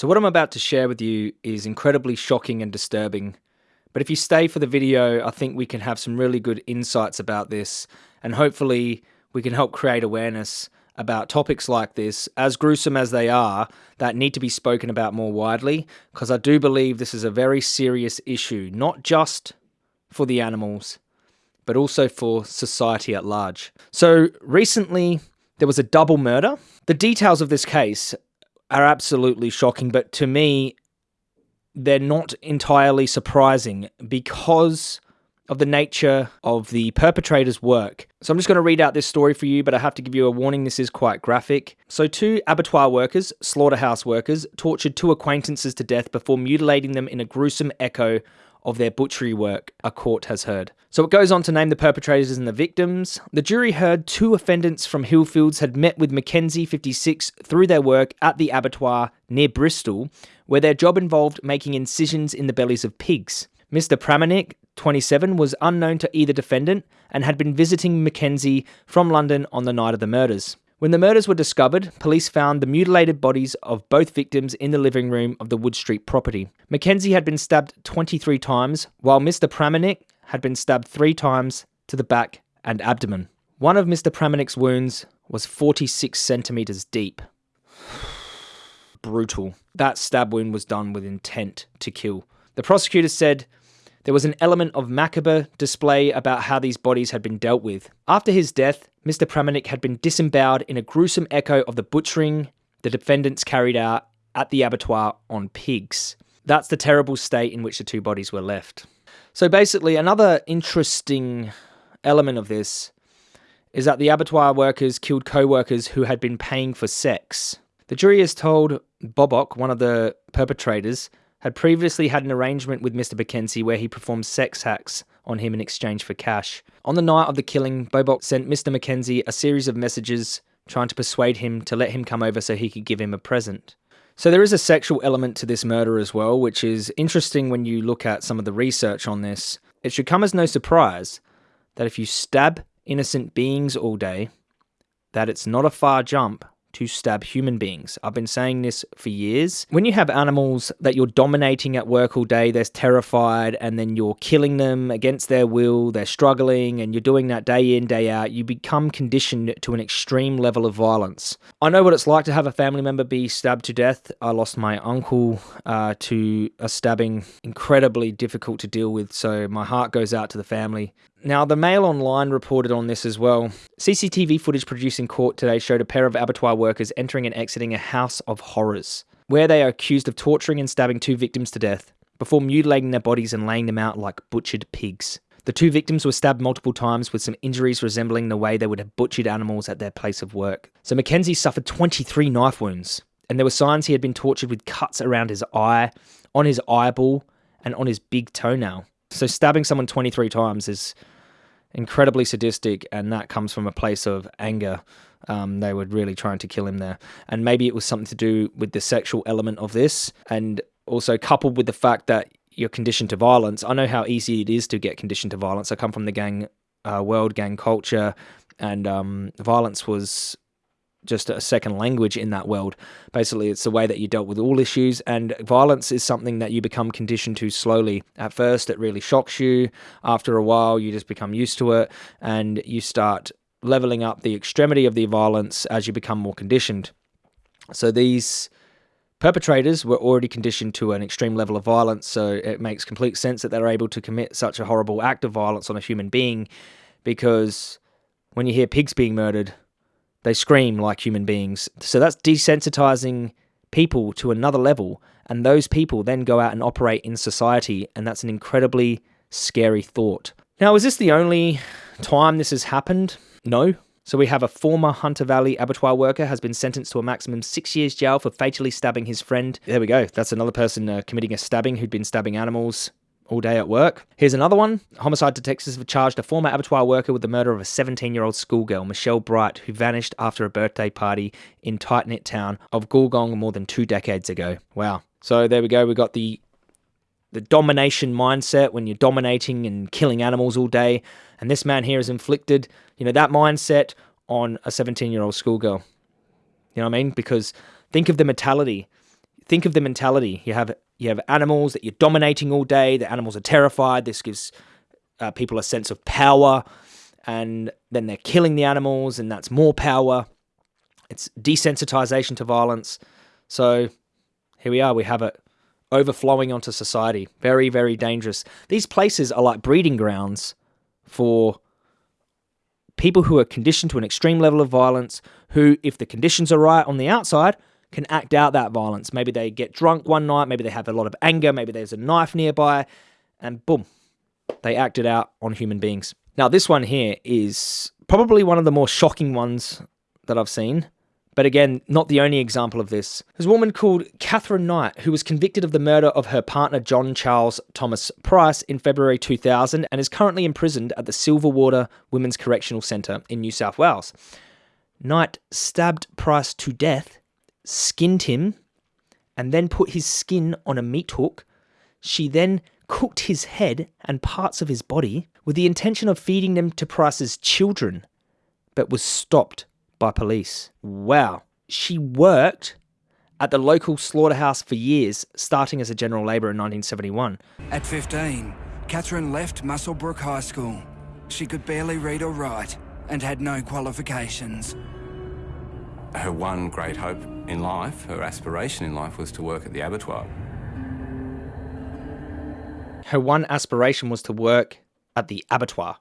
So, what I'm about to share with you is incredibly shocking and disturbing. But if you stay for the video, I think we can have some really good insights about this, and hopefully, we can help create awareness about topics like this, as gruesome as they are, that need to be spoken about more widely, because I do believe this is a very serious issue, not just for the animals, but also for society at large. So, recently, there was a double murder. The details of this case are absolutely shocking, but to me, they're not entirely surprising because of the nature of the perpetrator's work. So I'm just going to read out this story for you, but I have to give you a warning this is quite graphic. So, two abattoir workers, slaughterhouse workers, tortured two acquaintances to death before mutilating them in a gruesome echo of their butchery work, a court has heard. So it goes on to name the perpetrators and the victims. The jury heard two offendants from Hillfields had met with Mackenzie 56 through their work at the abattoir near Bristol, where their job involved making incisions in the bellies of pigs. Mr. Pramanik, 27, was unknown to either defendant and had been visiting Mackenzie from London on the night of the murders. When the murders were discovered, police found the mutilated bodies of both victims in the living room of the Wood Street property. Mackenzie had been stabbed 23 times, while Mr. Pramanik had been stabbed three times to the back and abdomen. One of Mr. Pramanik's wounds was 46 centimetres deep. Brutal. That stab wound was done with intent to kill. The prosecutor said there was an element of macabre display about how these bodies had been dealt with. After his death, Mr. Pramanik had been disemboweled in a gruesome echo of the butchering the defendants carried out at the abattoir on pigs. That's the terrible state in which the two bodies were left. So basically, another interesting element of this is that the abattoir workers killed co workers who had been paying for sex. The jury has told Bobok, one of the perpetrators, had previously had an arrangement with Mr. Mackenzie where he performed sex acts on him in exchange for cash. On the night of the killing, Bobok sent Mr. Mackenzie a series of messages trying to persuade him to let him come over so he could give him a present. So there is a sexual element to this murder as well, which is interesting when you look at some of the research on this. It should come as no surprise that if you stab innocent beings all day, that it's not a far jump to stab human beings. I've been saying this for years. When you have animals that you're dominating at work all day, they're terrified, and then you're killing them against their will, they're struggling, and you're doing that day in, day out, you become conditioned to an extreme level of violence. I know what it's like to have a family member be stabbed to death. I lost my uncle uh, to a stabbing, incredibly difficult to deal with, so my heart goes out to the family. Now, the Mail Online reported on this as well. CCTV footage produced in court today showed a pair of abattoir workers entering and exiting a house of horrors, where they are accused of torturing and stabbing two victims to death before mutilating their bodies and laying them out like butchered pigs. The two victims were stabbed multiple times with some injuries resembling the way they would have butchered animals at their place of work. So Mackenzie suffered 23 knife wounds, and there were signs he had been tortured with cuts around his eye, on his eyeball, and on his big toenail. So stabbing someone 23 times is incredibly sadistic, and that comes from a place of anger. Um, they were really trying to kill him there. And maybe it was something to do with the sexual element of this, and also coupled with the fact that you're conditioned to violence. I know how easy it is to get conditioned to violence. I come from the gang uh, world, gang culture, and um, violence was just a second language in that world. Basically, it's the way that you dealt with all issues, and violence is something that you become conditioned to slowly. At first, it really shocks you. After a while, you just become used to it, and you start leveling up the extremity of the violence as you become more conditioned. So these perpetrators were already conditioned to an extreme level of violence, so it makes complete sense that they're able to commit such a horrible act of violence on a human being because when you hear pigs being murdered, they scream like human beings. So that's desensitizing people to another level. And those people then go out and operate in society. And that's an incredibly scary thought. Now, is this the only time this has happened? No. So we have a former Hunter Valley abattoir worker has been sentenced to a maximum six years jail for fatally stabbing his friend. There we go. That's another person uh, committing a stabbing who'd been stabbing animals all day at work. Here's another one. Homicide detectives have charged a former abattoir worker with the murder of a 17 year old schoolgirl, Michelle Bright, who vanished after a birthday party in tight knit town of Gulgong more than two decades ago. Wow. So there we go. We got the the domination mindset when you're dominating and killing animals all day. And this man here has inflicted, you know, that mindset on a 17 year old schoolgirl. You know what I mean? Because think of the mentality think of the mentality. You have you have animals that you're dominating all day. The animals are terrified. This gives uh, people a sense of power, and then they're killing the animals, and that's more power. It's desensitization to violence. So here we are. We have it overflowing onto society. Very, very dangerous. These places are like breeding grounds for people who are conditioned to an extreme level of violence, who, if the conditions are right on the outside, can act out that violence. Maybe they get drunk one night, maybe they have a lot of anger, maybe there's a knife nearby, and boom, they act it out on human beings. Now, this one here is probably one of the more shocking ones that I've seen. But again, not the only example of this. There's a woman called Catherine Knight who was convicted of the murder of her partner John Charles Thomas Price in February 2000 and is currently imprisoned at the Silverwater Women's Correctional Centre in New South Wales. Knight stabbed Price to death, skinned him, and then put his skin on a meat hook. She then cooked his head and parts of his body with the intention of feeding them to Price's children, but was stopped by police. Wow. She worked at the local slaughterhouse for years, starting as a general labourer in 1971. At 15, Catherine left Muswellbrook High School. She could barely read or write and had no qualifications. Her one great hope in life, her aspiration in life, was to work at the abattoir. Her one aspiration was to work at the abattoir.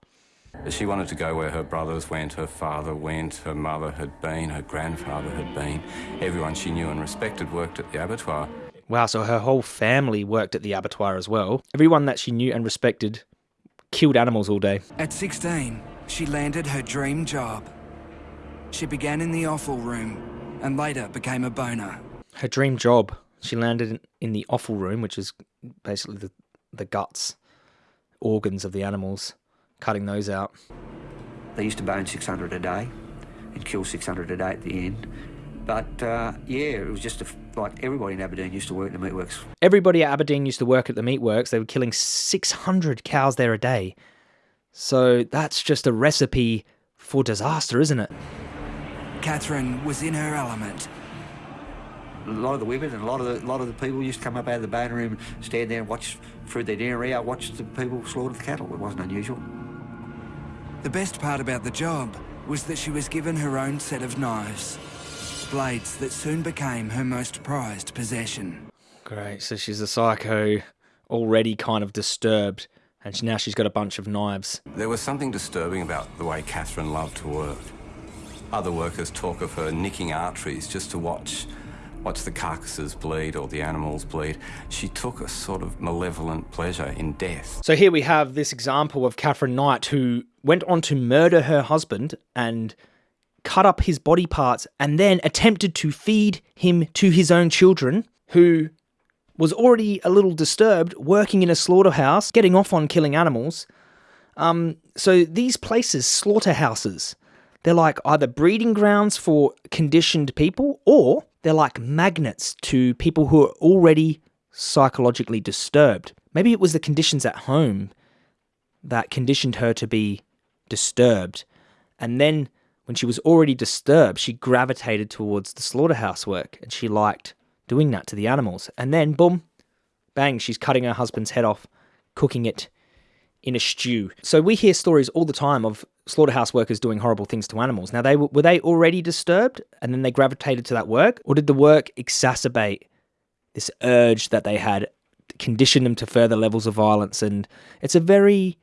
She wanted to go where her brothers went, her father went, her mother had been, her grandfather had been. Everyone she knew and respected worked at the abattoir. Wow, so her whole family worked at the abattoir as well. Everyone that she knew and respected killed animals all day. At 16, she landed her dream job. She began in the offal room and later became a boner. Her dream job. She landed in the offal room, which is basically the, the guts, organs of the animals cutting those out. They used to bone 600 a day and kill 600 a day at the end. But uh, yeah, it was just a, like everybody in Aberdeen used to work at the meatworks. Everybody at Aberdeen used to work at the meatworks. They were killing 600 cows there a day. So that's just a recipe for disaster, isn't it? Catherine was in her element. A lot of the women and a lot of the, lot of the people used to come up out of the bone room, stand there and watch through their dinner hour, watch the people slaughter the cattle. It wasn't unusual. The best part about the job was that she was given her own set of knives. Blades that soon became her most prized possession. Great, so she's a psycho, already kind of disturbed, and now she's got a bunch of knives. There was something disturbing about the way Catherine loved to work. Other workers talk of her nicking arteries just to watch watch the carcasses bleed or the animals bleed. She took a sort of malevolent pleasure in death. So here we have this example of Catherine Knight who went on to murder her husband and cut up his body parts and then attempted to feed him to his own children who was already a little disturbed working in a slaughterhouse getting off on killing animals um, so these places slaughterhouses they're like either breeding grounds for conditioned people or they're like magnets to people who are already psychologically disturbed. Maybe it was the conditions at home that conditioned her to be disturbed. And then when she was already disturbed, she gravitated towards the slaughterhouse work and she liked doing that to the animals. And then, boom, bang, she's cutting her husband's head off, cooking it in a stew. So we hear stories all the time of slaughterhouse workers doing horrible things to animals. Now, they were they already disturbed and then they gravitated to that work, or did the work exacerbate this urge that they had, condition them to further levels of violence? And it's a very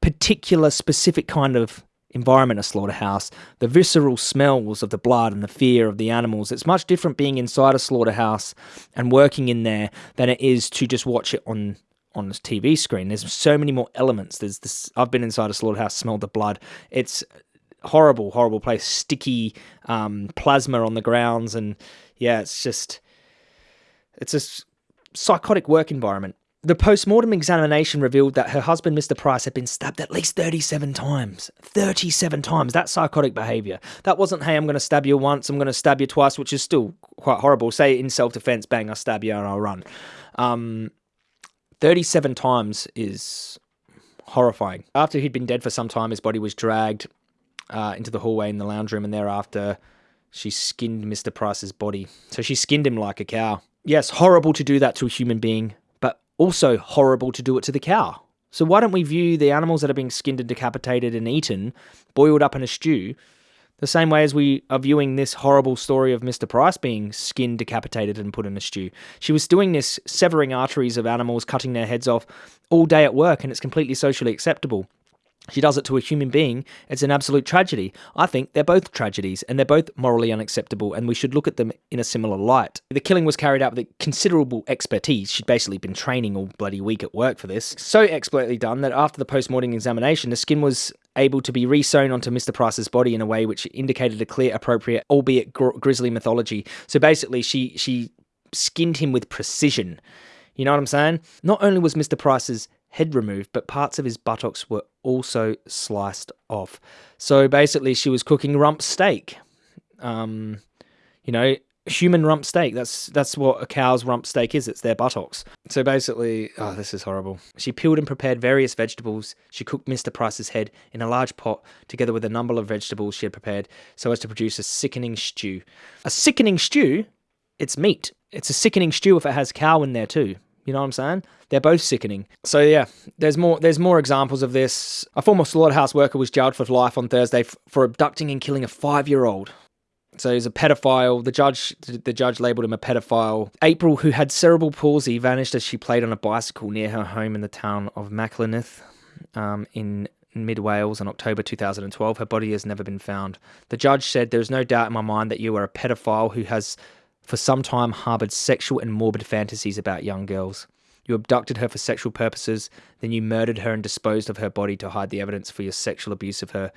particular, specific kind of environment, a slaughterhouse. The visceral smells of the blood and the fear of the animals. It's much different being inside a slaughterhouse and working in there than it is to just watch it on on this TV screen. There's so many more elements. There's this. I've been inside a slaughterhouse, smelled the blood. It's horrible, horrible place. Sticky um, plasma on the grounds, and yeah, it's just it's a psychotic work environment. The post-mortem examination revealed that her husband, Mr. Price, had been stabbed at least 37 times. 37 times. That's psychotic behavior. That wasn't, hey, I'm going to stab you once, I'm going to stab you twice, which is still quite horrible. Say in self-defense, bang, I stab you and I'll run. Um, 37 times is horrifying. After he'd been dead for some time, his body was dragged uh, into the hallway in the lounge room, and thereafter, she skinned Mr. Price's body. So she skinned him like a cow. Yes, horrible to do that to a human being, but also horrible to do it to the cow. So why don't we view the animals that are being skinned and decapitated and eaten, boiled up in a stew, the same way as we are viewing this horrible story of Mr. Price being skinned, decapitated, and put in a stew. She was doing this, severing arteries of animals, cutting their heads off all day at work, and it's completely socially acceptable. She does it to a human being. It's an absolute tragedy. I think they're both tragedies and they're both morally unacceptable, and we should look at them in a similar light. The killing was carried out with considerable expertise. She'd basically been training all bloody week at work for this. So expertly done that after the post mortem examination, the skin was able to be resewn onto Mr. Price's body in a way which indicated a clear, appropriate, albeit gr- grisly mythology. So basically, she she skinned him with precision. You know what I'm saying? Not only was Mr. Price's head removed, but parts of his buttocks were also sliced off. So basically, she was cooking rump steak. Um, you know, human rump steak. That's that's what a cow's rump steak is. It's their buttocks. So basically, oh, this is horrible. She peeled and prepared various vegetables. She cooked Mr. Price's head in a large pot together with a number of vegetables she had prepared so as to produce a sickening stew. A sickening stew? It's meat. It's a sickening stew if it has cow in there too. You know what I'm saying? They're both sickening. So yeah, there's more. There's more examples of this. A former slaughterhouse worker was jailed for life on Thursday for abducting and killing a five-year-old. So he's a pedophile. The judge, the judge labelled him a pedophile. April, who had cerebral palsy, vanished as she played on a bicycle near her home in the town of Machynlleth, um, in mid Wales in October 2012. Her body has never been found. The judge said, "There is no doubt in my mind that you are a pedophile who has for some time harbored sexual and morbid fantasies about young girls. You abducted her for sexual purposes, then you murdered her and disposed of her body to hide the evidence for your sexual abuse of her.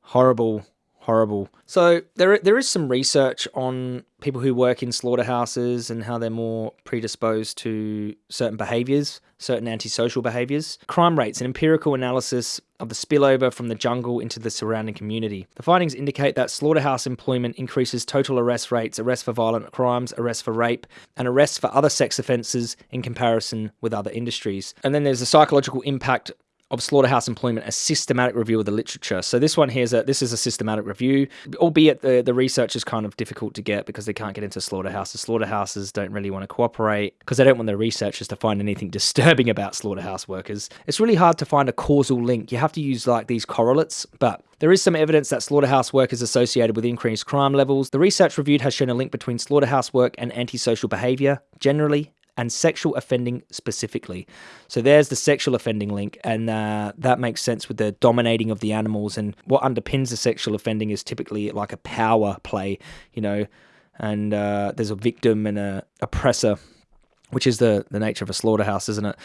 Horrible, horrible. So there there is some research on people who work in slaughterhouses and how they're more predisposed to certain behaviors, certain antisocial behaviors. Crime rates, an empirical analysis of the spillover from the jungle into the surrounding community. The findings indicate that slaughterhouse employment increases total arrest rates, arrests for violent crimes, arrests for rape, and arrests for other sex offences in comparison with other industries. And then there's the psychological impact of slaughterhouse employment a systematic review of the literature. So this one here is a this is a systematic review, albeit the the research is kind of difficult to get because they can't get into slaughterhouses. Slaughterhouses don't really want to cooperate because they don't want their researchers to find anything disturbing about slaughterhouse workers. It's really hard to find a causal link. You have to use like these correlates, but there is some evidence that slaughterhouse work is associated with increased crime levels. The research reviewed has shown a link between slaughterhouse work and antisocial behavior generally and sexual offending specifically. So there's the sexual offending link, and uh, that makes sense with the dominating of the animals. And what underpins the sexual offending is typically like a power play, you know, and uh, there's a victim and a oppressor, which is the the nature of a slaughterhouse, isn't it?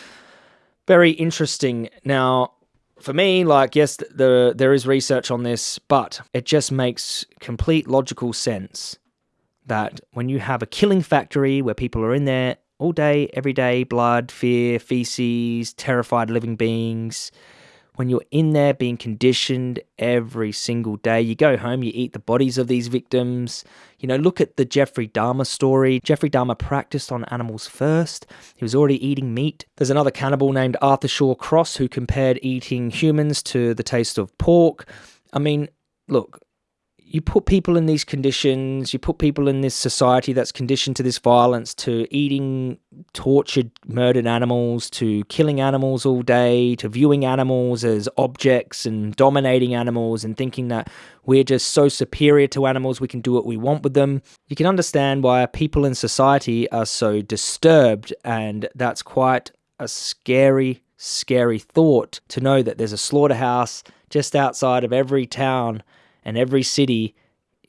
Very interesting. Now, for me, like yes, the there is research on this, but it just makes complete logical sense that when you have a killing factory where people are in there all day, every day, blood, fear, feces, terrified living beings. When you're in there being conditioned every single day, you go home, you eat the bodies of these victims. You know, look at the Jeffrey Dahmer story. Jeffrey Dahmer practiced on animals first. He was already eating meat. There's another cannibal named Arthur Shawcross who compared eating humans to the taste of pork. I mean, look, you put people in these conditions, you put people in this society that's conditioned to this violence, to eating tortured, murdered animals, to killing animals all day, to viewing animals as objects and dominating animals and thinking that we're just so superior to animals, we can do what we want with them. You can understand why people in society are so disturbed, and that's quite a scary, scary thought to know that there's a slaughterhouse just outside of every town and every city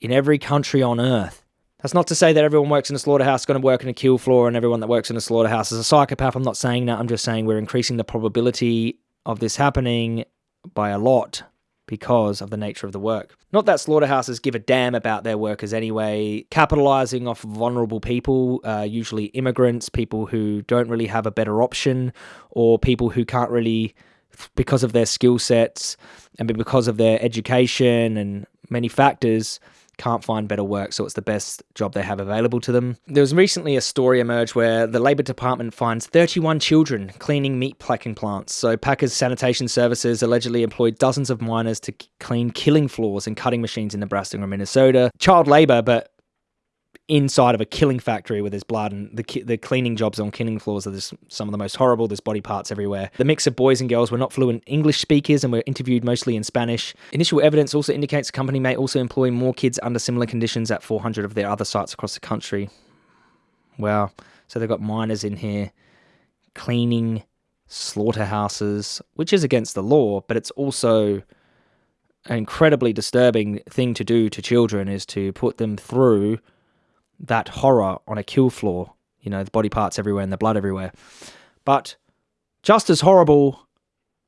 in every country on earth. That's not to say that everyone works in a slaughterhouse is going to work in a kill floor and everyone that works in a slaughterhouse is a psychopath. I'm not saying that. I'm just saying we're increasing the probability of this happening by a lot because of the nature of the work. Not that slaughterhouses give a damn about their workers anyway, capitalizing off vulnerable people, uh, usually immigrants, people who don't really have a better option, or people who can't really because of their skill sets and because of their education and many factors can't find better work, so it's the best job they have available to them. There was recently a story emerged where the Labour Department finds 31 children cleaning meat packing plants. So Packers Sanitation Services allegedly employed dozens of minors to clean killing floors and cutting machines in Nebraska and Minnesota. Child labour, but inside of a killing factory where there's blood and the ki- the cleaning jobs on killing floors are this, some of the most horrible. There's body parts everywhere. The mix of boys and girls were not fluent English speakers and were interviewed mostly in Spanish. Initial evidence also indicates the company may also employ more kids under similar conditions at 400 of their other sites across the country. Wow. So they've got minors in here cleaning slaughterhouses, which is against the law, but it's also an incredibly disturbing thing to do to children is to put them through that horror on a kill floor. You know, the body parts everywhere and the blood everywhere. But just as horrible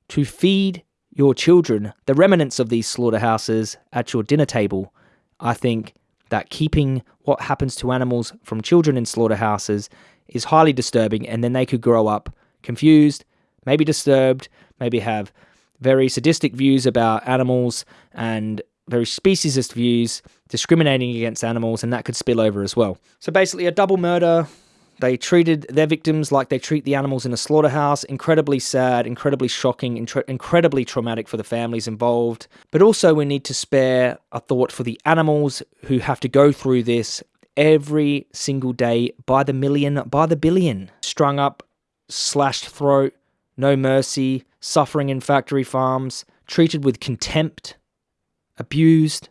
to feed your children the remnants of these slaughterhouses at your dinner table. I think that keeping what happens to animals from children in slaughterhouses is highly disturbing, and then they could grow up confused, maybe disturbed, maybe have very sadistic views about animals and very speciesist views, discriminating against animals, and that could spill over as well. So basically, a double murder. They treated their victims like they treat the animals in a slaughterhouse. Incredibly sad, incredibly shocking, intre- incredibly traumatic for the families involved. But also, we need to spare a thought for the animals who have to go through this every single day by the million, by the billion. Strung up, slashed throat, no mercy, suffering in factory farms, treated with contempt, abused.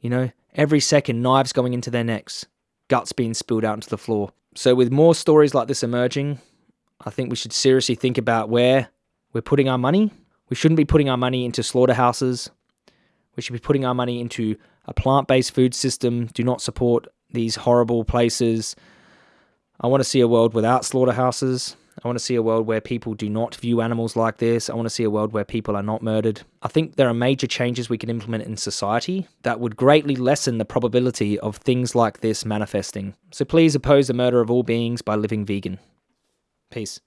You know, every second, knives going into their necks, guts being spilled out into the floor. So, with more stories like this emerging, I think we should seriously think about where we're putting our money. We shouldn't be putting our money into slaughterhouses. We should be putting our money into a plant based food system. Do not support these horrible places. I want to see a world without slaughterhouses. I want to see a world where people do not view animals like this. I want to see a world where people are not murdered. I think there are major changes we can implement in society that would greatly lessen the probability of things like this manifesting. So please oppose the murder of all beings by living vegan. Peace.